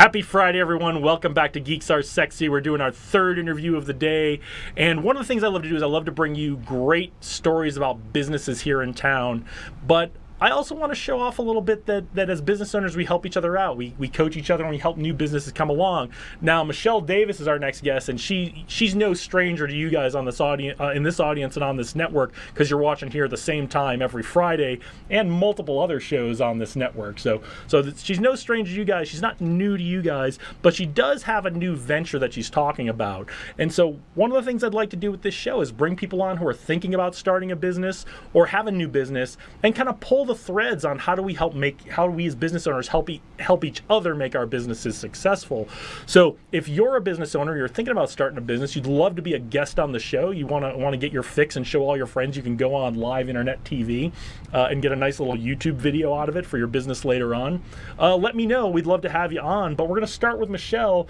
Happy Friday, everyone. Welcome back to Geeks Are Sexy. We're doing our third interview of the day. And one of the things I love to do is I love to bring you great stories about businesses here in town. But I also want to show off a little bit that, that as business owners, we help each other out. We, we coach each other and we help new businesses come along. Now, Michelle Davis is our next guest, and she she's no stranger to you guys on this audience, uh, in this audience and on this network because you're watching here at the same time every Friday and multiple other shows on this network. So so she's no stranger to you guys. She's not new to you guys, but she does have a new venture that she's talking about. And so one of the things I'd like to do with this show is bring people on who are thinking about starting a business or have a new business and kind of pull the threads on how do we help make how do we as business owners help e- help each other make our businesses successful. So if you're a business owner, you're thinking about starting a business, you'd love to be a guest on the show, you want to want to get your fix and show all your friends, you can go on live internet TV uh, and get a nice little YouTube video out of it for your business later on. Uh, let me know. We'd love to have you on. But we're going to start with Michelle.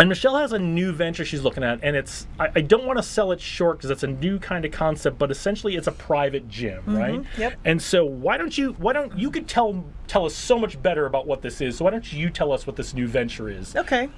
And Michelle has a new venture she's looking at, and it's I, I don't want to sell it short because it's a new kind of concept, but essentially it's a private gym, right? yep. And so why don't you why don't you could tell tell us so much better about what this is? So why don't you tell us what this new venture is? Okay.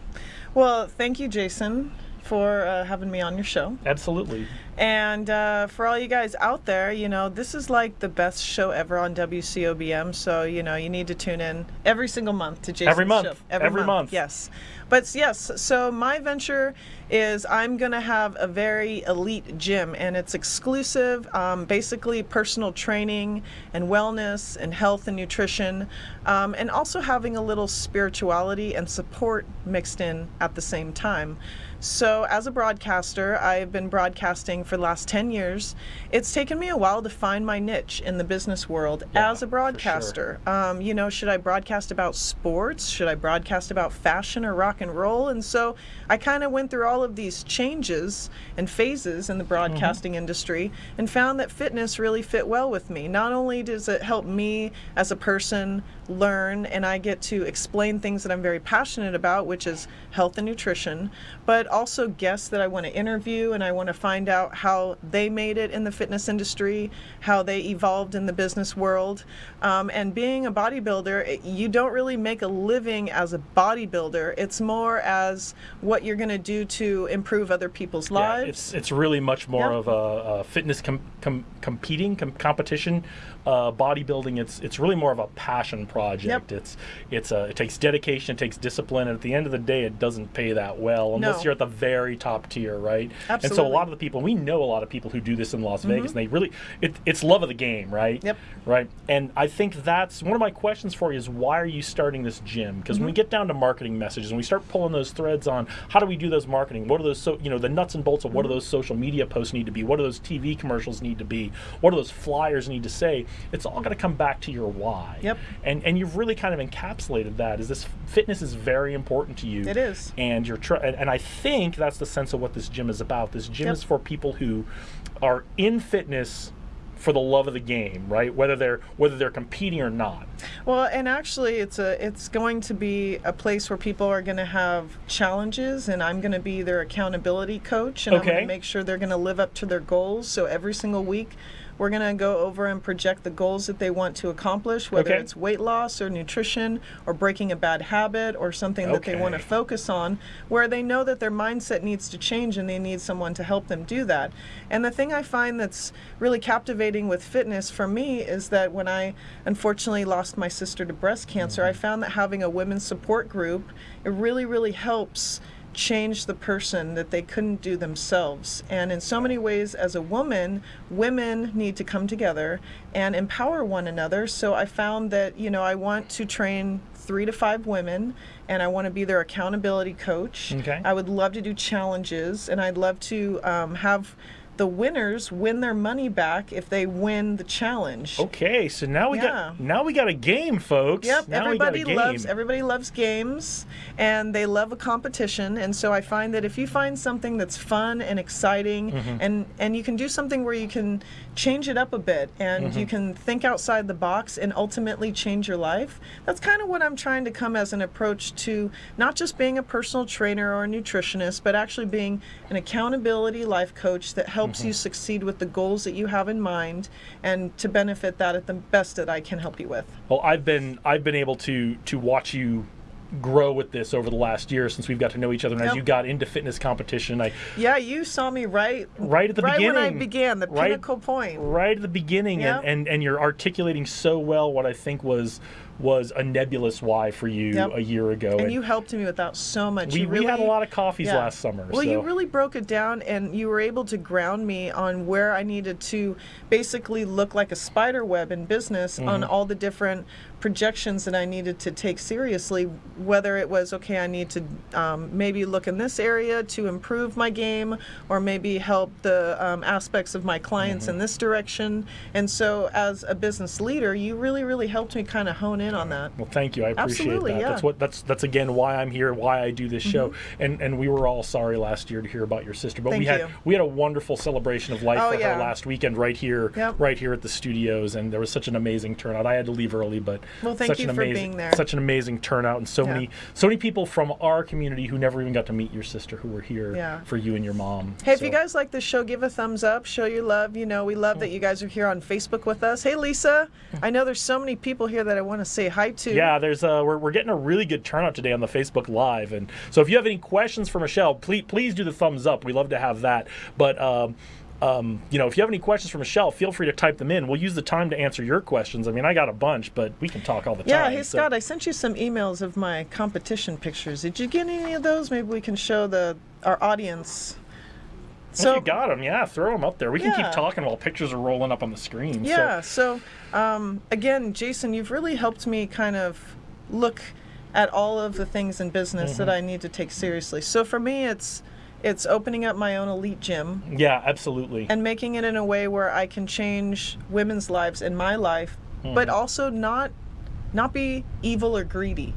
Well, thank you, Jason, for uh, having me on your show. Absolutely. And uh, for all you guys out there, you know, this is like the best show ever on WCOBM. So, you know, you need to tune in every single month to Jason's Every month. show. Every month. Yes. But yes, so my venture is I'm going to have a very elite gym and it's exclusive, um, basically personal training and wellness and health and nutrition, um, and also having a little spirituality and support mixed in at the same time. So, as a broadcaster, I've been broadcasting for the last 10 years. It's taken me a while to find my niche in the business world Yeah, as a sure. broadcaster. Um, you know, should I broadcast about sports? Should I broadcast about fashion or rock and roll? And so I kind of went through all of these changes and phases in the broadcasting industry and found that fitness really fit well with me. Not only does it help me as a person learn and I get to explain things that I'm very passionate about, which is health and nutrition, but also guests that I want to interview and I want to find out how they made it in the fitness industry, how they evolved in the business world. Um, and being a bodybuilder, you don't really make a living as a bodybuilder. It's more as what you're going to do to improve other people's Yeah, lives. it's it's really much more Yep. of a, a fitness com, com, competing com, competition, uh, bodybuilding. It's it's really more of a passion project. Yep. It's it's a it takes dedication, it takes discipline, and at the end of the day, it doesn't pay that well unless No. you're at the very top tier, right? Absolutely. And so a lot of the people we know a lot of people who do this in Las Vegas, and they really it, it's love of the game, right? Yep. Right. And I think that's one of my questions for you is why are you starting this gym? Because when we get down to marketing messages and we start pulling those threads on how do we do those marketing? What are those so you know the nuts and bolts of what do mm-hmm. those social media posts need to be? What do those TV commercials need to be? What do those flyers need to say? It's all going to come back to your why. Yep. And and you've really kind of encapsulated that. Is this fitness is very important to you? It is. And you're tr- and, and I think that's the sense of what this gym is about. This gym Yep. is for people who are in fitness for the love of the game, right? Whether they're whether they're competing or not. Well, and actually, it's a it's going to be a place where people are going to have challenges, and I'm going to be their accountability coach, and I'm going to make sure they're going to live up to their goals. So every single week, we're going to go over and project the goals that they want to accomplish, whether Okay. it's weight loss or nutrition or breaking a bad habit or something that they want to focus on, where they know that their mindset needs to change and they need someone to help them do that. And the thing I find that's really captivating with fitness for me is that when I unfortunately lost my sister to breast cancer, I found that having a women's support group, it really, really helps change the person that they couldn't do themselves. And in so many ways, as a woman, women need to come together and empower one another. So I found that, you know, I want to train three to five women and I want to be their accountability coach. Okay. I would love to do challenges and I'd love to um, have the winners win their money back if they win the challenge. Okay, so now we Yeah. got now we got a game, folks. Yep, now we got a everybody loves everybody loves games and they love a competition and so I find that if you find something that's fun and exciting Mm-hmm. and and you can do something where you can change it up a bit and Mm-hmm. you can think outside the box and ultimately change your life. That's kind of what I'm trying to come as an approach to not just being a personal trainer or a nutritionist, but actually being an accountability life coach that helps Mm-hmm. you succeed with the goals that you have in mind and to benefit that at the best that I can help you with. Well, I've been I've been able to to watch you grow with this over the last year since we've got to know each other. And as you got into fitness competition, I Yeah, you saw me right right at the right beginning, when I began, the right- pinnacle point. right at the beginning, Yep. and, and and you're articulating so well what I think was was a nebulous why for you Yep. a year ago. And you helped me with that so much. we, you we had a lot of coffees yeah. last summer. Well, you really broke it down, and you were able to ground me on where I needed to basically look like a spider web in business on Mm-hmm. all the different projections that I needed to take seriously. Whether it was okay, I need to um, maybe look in this area to improve my game, or maybe help the um, aspects of my clients Mm-hmm. in this direction. And so, as a business leader, you really, really helped me kind of hone in on that. Well, thank you. I appreciate Absolutely, that. yeah. That's what that's that's again why I'm here, why I do this show. Mm-hmm. And and we were all sorry last year to hear about your sister, but we had you. we had a wonderful celebration of life Oh, for yeah. her last weekend right here, Yep. right here at the studios, and there was such an amazing turnout. I had to leave early, but Well, thank such you an for amazing, being there. Such an amazing turnout, and so Yeah. many so many people from our community who never even got to meet your sister who were here for you and your mom. Hey, if you guys like this show, give a thumbs up, show your love. You know, we love that you guys are here on Facebook with us. Hey, Lisa, I know there's so many people here that I want to say hi to. Yeah, there's uh, we're, we're getting a really good turnout today on the Facebook Live, and so if you have any questions for Michelle, please please do the thumbs up. We love to have that. But um, um, you know, if you have any questions for Michelle, feel free to type them in. We'll use the time to answer your questions. I mean, I got a bunch, but we can talk all the Yeah, time. Yeah, hey so- Scott, I sent you some emails of my competition pictures. Did you get any of those? Maybe we can show the our audience. If you got them, yeah, throw them up there. We can keep talking while pictures are rolling up on the screen. Yeah. So, um, again, Jason, you've really helped me kind of look at all of the things in business Mm-hmm. that I need to take seriously. So for me, it's it's opening up my own elite gym yeah, absolutely. and making it in a way where I can change women's lives in my life, but Mm-hmm. also not not be evil or greedy.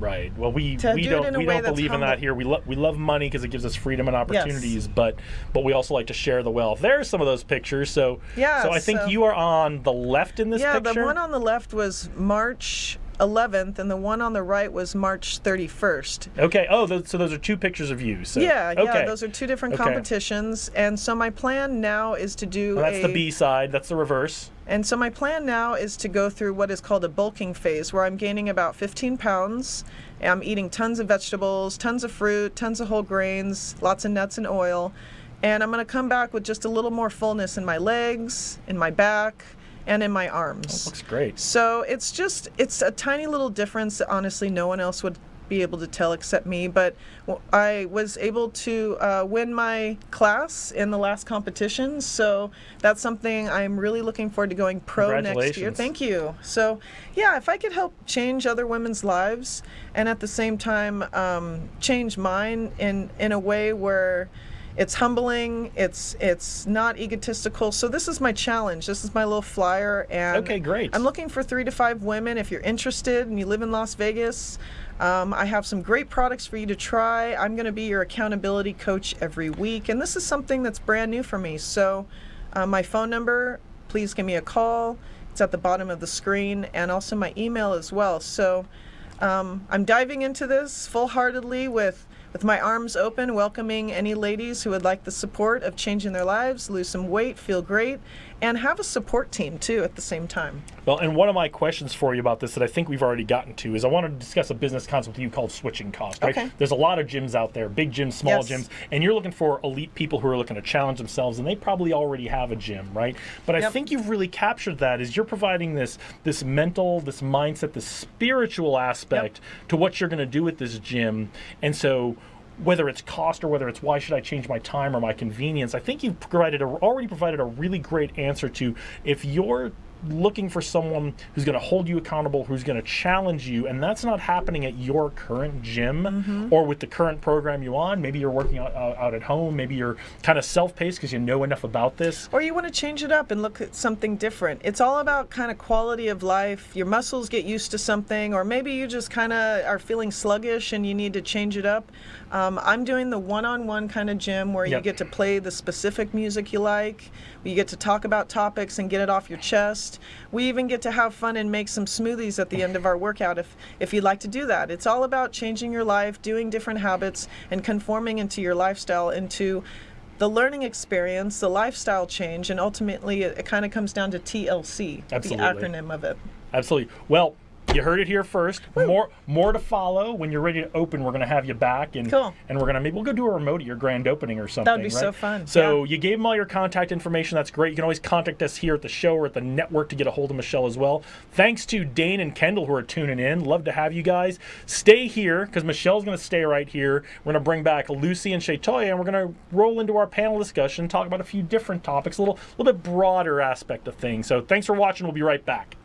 Right. Well, we To we do don't we don't believe in that here. We love we love money because it gives us freedom and opportunities, but but we also like to share the wealth. There's some of those pictures. So Yeah, So I think so- you are on the left in this yeah, picture. the one on the left was March 11th, and the one on the right was March 31st. okay. Oh, those, so those are two pictures of you. So Yeah, okay. yeah, those are two different Okay. competitions, and so my plan now is to do Well, that's a the B side. That's the reverse. And so my plan now is to go through what is called a bulking phase, where I'm gaining about 15 pounds. I'm eating tons of vegetables, tons of fruit, tons of whole grains, lots of nuts and oil. And I'm going to come back with just a little more fullness in my legs, in my back, and in my arms. Looks great. So it's just, it's a tiny little difference that honestly no one else would be able to tell except me. But I was able to uh, win my class in the last competition. So that's something I'm really looking forward to going pro next year. Thank you. So, yeah, if I could help change other women's lives and at the same time um, change mine in, in a way where it's humbling. It's it's not egotistical. So this is my challenge. This is my little flyer and Okay, great. i'm looking for three to five women if you're interested and you live in las vegas. Um, i have some great products for you to try. I'm going to be your accountability coach every week and this is something that's brand new for me. So uh, my phone number please give me a call. It's at the bottom of the screen and also my email as well. So um, I'm diving into this full-heartedly with with my arms open, welcoming any ladies who would like the support of changing their lives, lose some weight, feel great, and have a support team too at the same time. Well, and one of my questions for you about this that I think we've already gotten to is I wanted to discuss a business concept with you called switching cost. Right? Okay. There's a lot of gyms out there, big gyms, small Yes. gyms, and you're looking for elite people who are looking to challenge themselves, and they probably already have a gym, right? But I Yep. think you've really captured that. Is you're providing this this mental, this mindset, this spiritual aspect to what you're going to do with this gym, and so. Whether it's cost or whether it's why should I change my time or my convenience, I think you've provided a, already provided a really great answer to if you're looking for someone who's going to hold you accountable, who's going to challenge you, and that's not happening at your current gym Mm-hmm. or with the current program you're on. Maybe you're working out, out, out at home. Maybe you're kind of self-paced because you know enough about this. Or you want to change it up and look at something different. It's all about kind of quality of life. Your muscles get used to something, or maybe you just kind of are feeling sluggish and you need to change it up. Um, I'm doing the one on one kind of gym where you get to play the specific music you like. You get to talk about topics and get it off your chest. We even get to have fun and make some smoothies at the end of our workout if, if you'd like to do that. It's all about changing your life, doing different habits, and conforming into your lifestyle into the learning experience, the lifestyle change, and ultimately it, it kind of comes down to TLC, Absolutely. the acronym of it. Absolutely. Well, you heard it here first. More more to follow. When you're ready to open, we're going to have you back, and Cool. and we're going to maybe we'll go do a remote at your grand opening or something. That would be right? so fun, So yeah. you gave them all your contact information. That's great. You can always contact us here at the show or at the network to get a hold of Michelle as well. Thanks to Dane and Kendall who are tuning in. Love to have you guys. Stay here because Michelle's going to stay right here. We're going to bring back Lucy and Shatoya, and we're going to roll into our panel discussion, talk about a few different topics, a little, little bit broader aspect of things. So thanks for watching. We'll be right back.